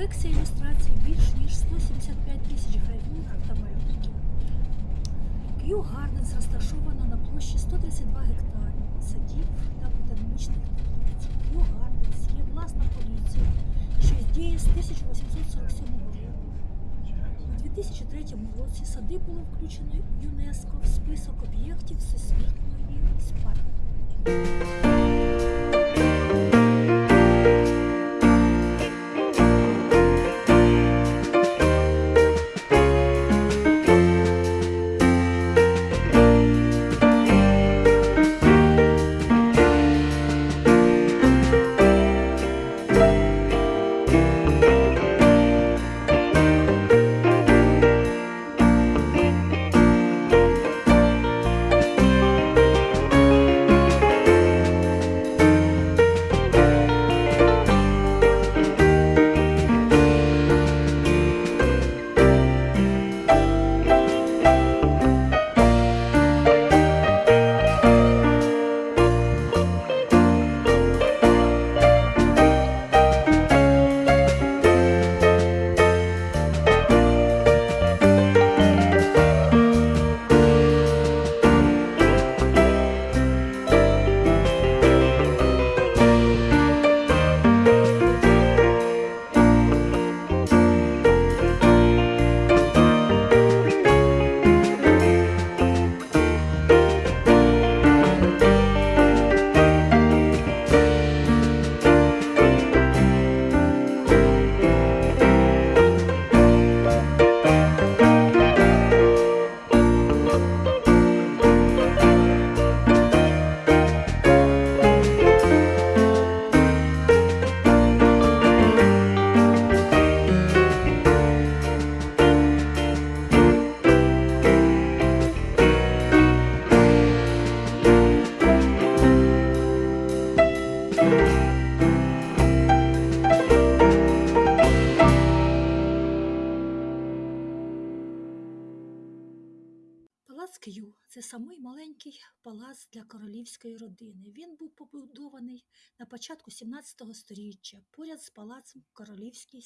колекція ілюстрацій більш ніж 175 тисяч та малюнків. Kew Gardens розташовано на площі 132 гектари садів та ботанічних теплиць. Kew Gardens є власна поліція, що діє з 1847 року. У 2003 році сади було включено ЮНЕСКО в список об'єктів всесвітньої спадщини. Палац для королівської родини. Він був побудований на початку 17 століття поряд з палацом Королівський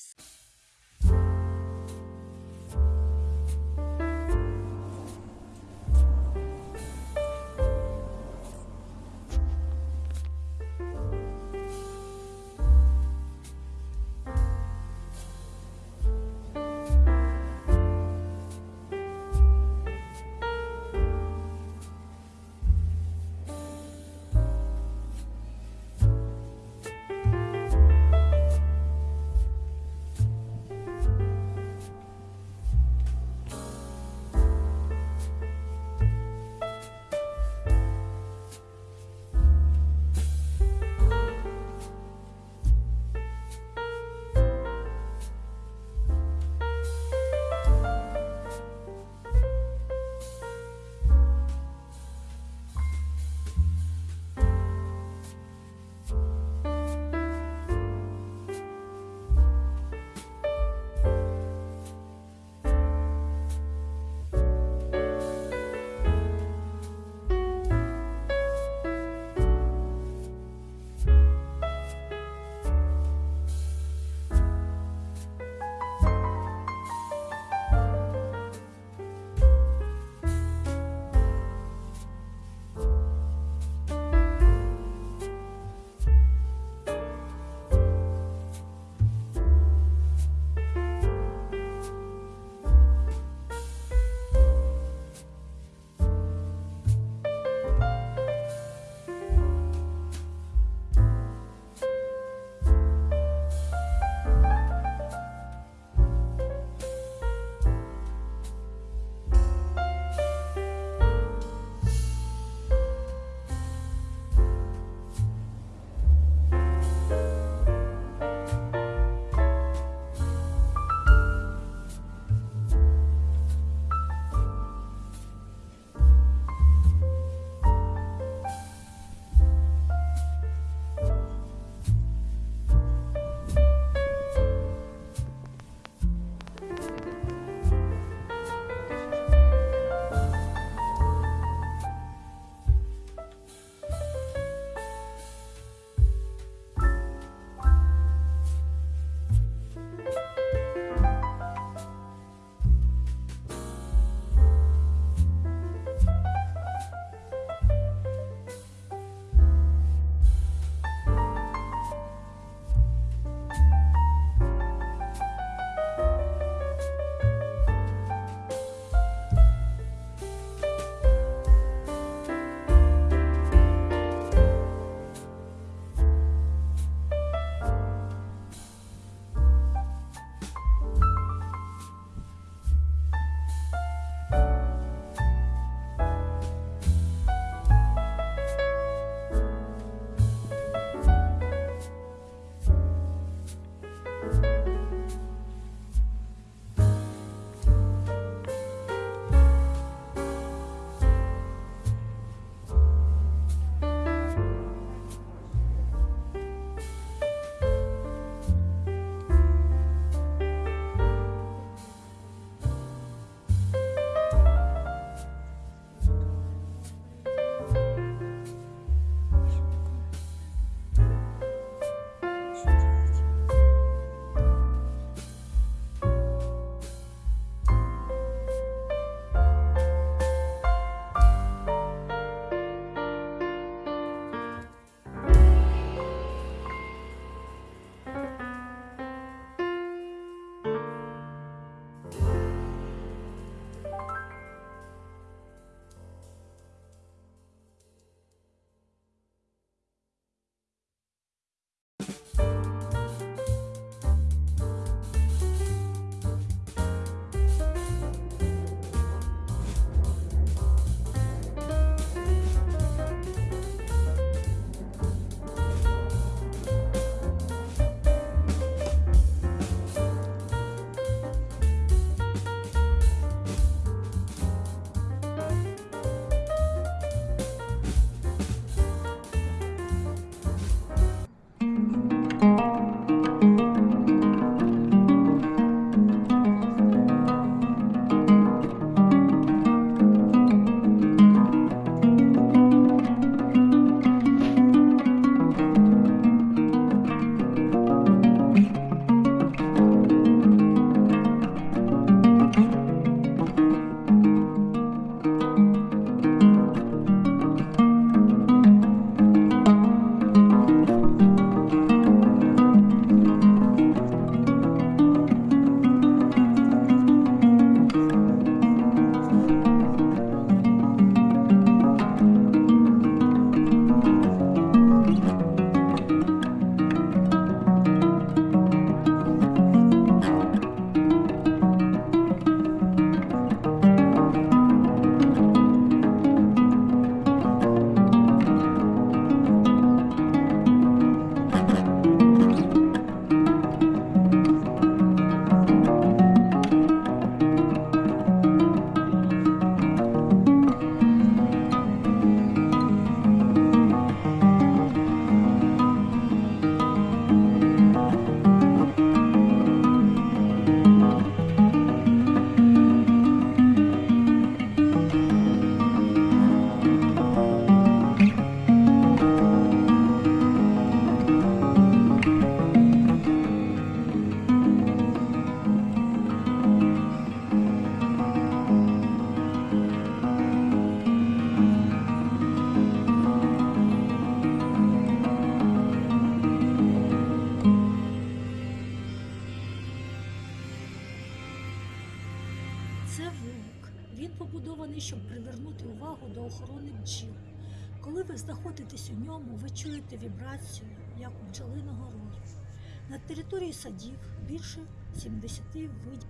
На території садів більше 70 видів.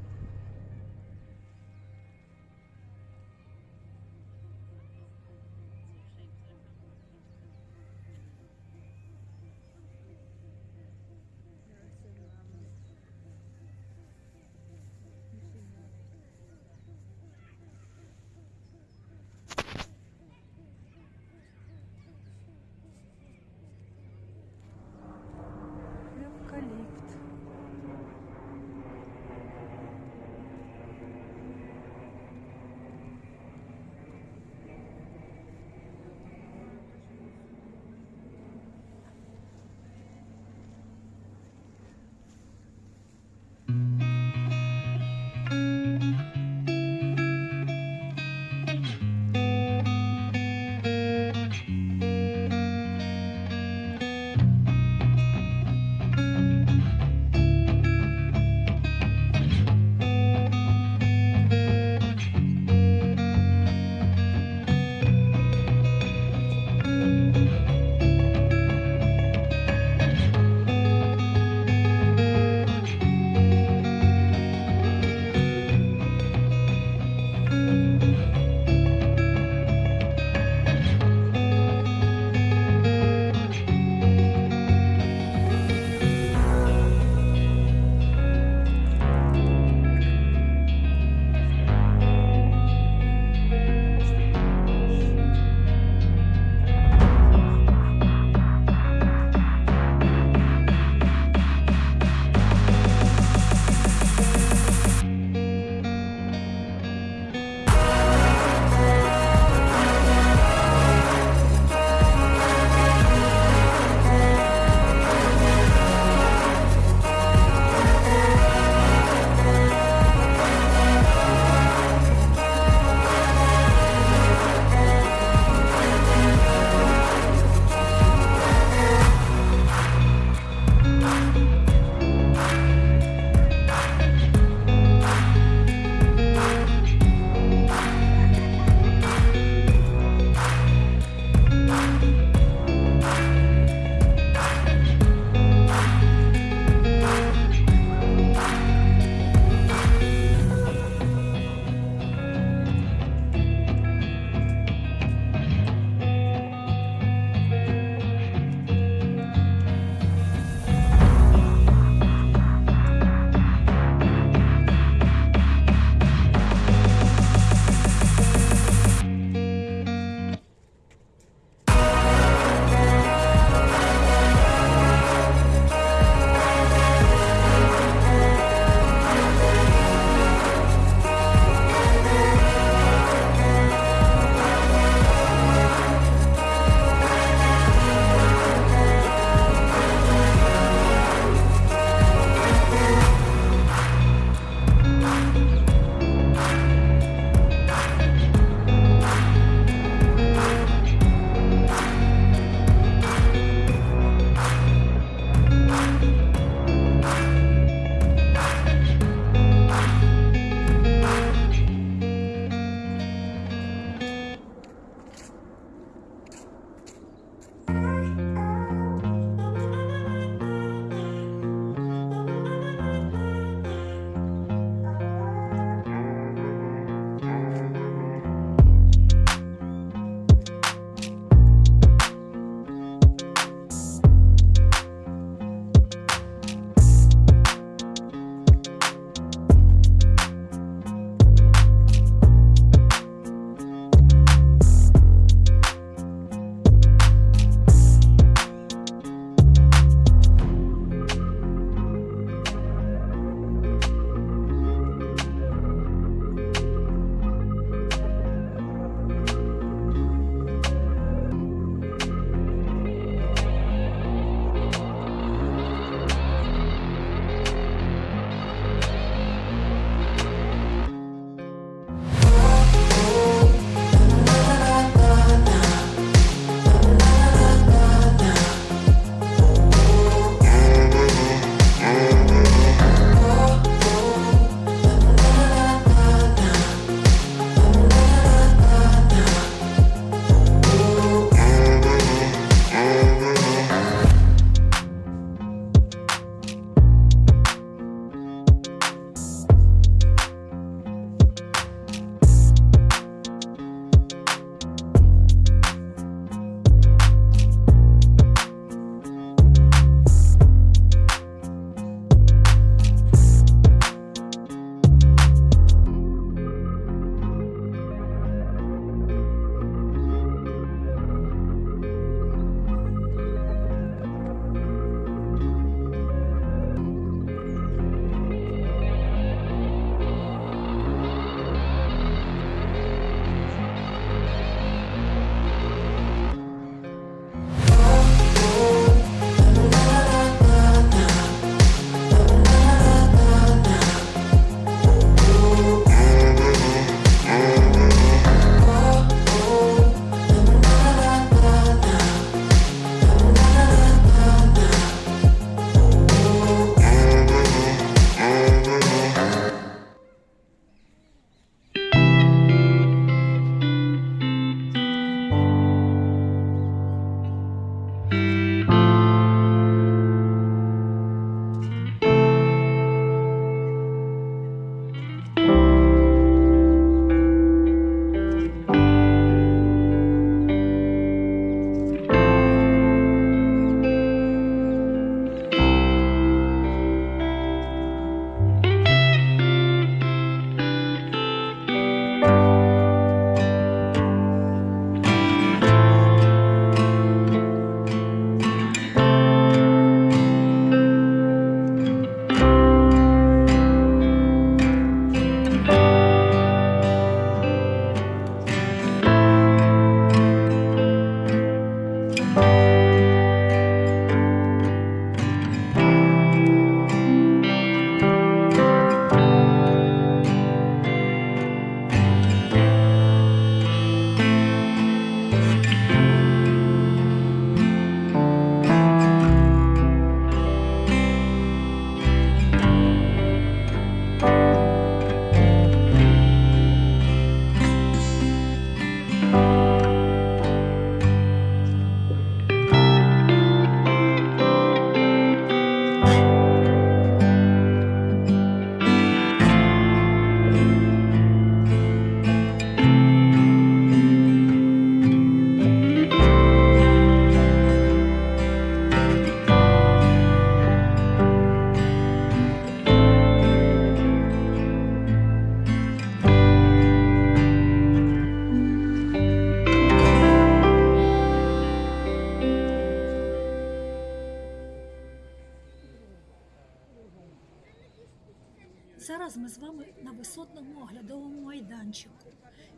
Зараз ми з вами на висотному оглядовому майданчику.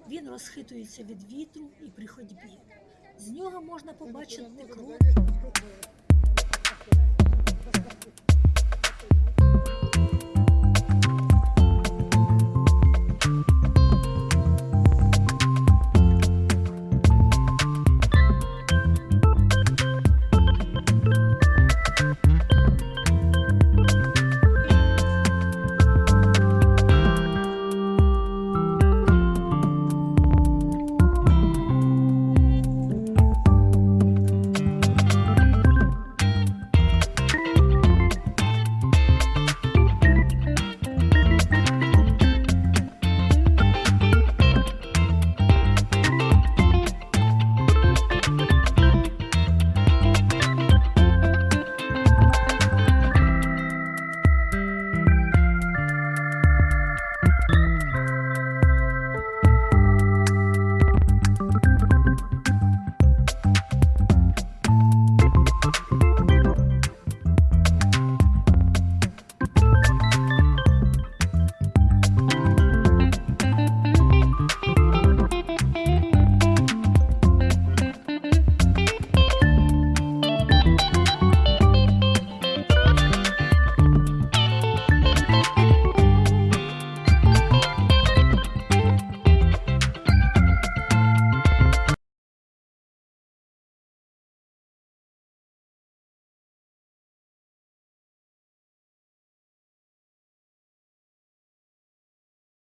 Він розхитується від вітру і при ходьбі. З нього можна побачити кров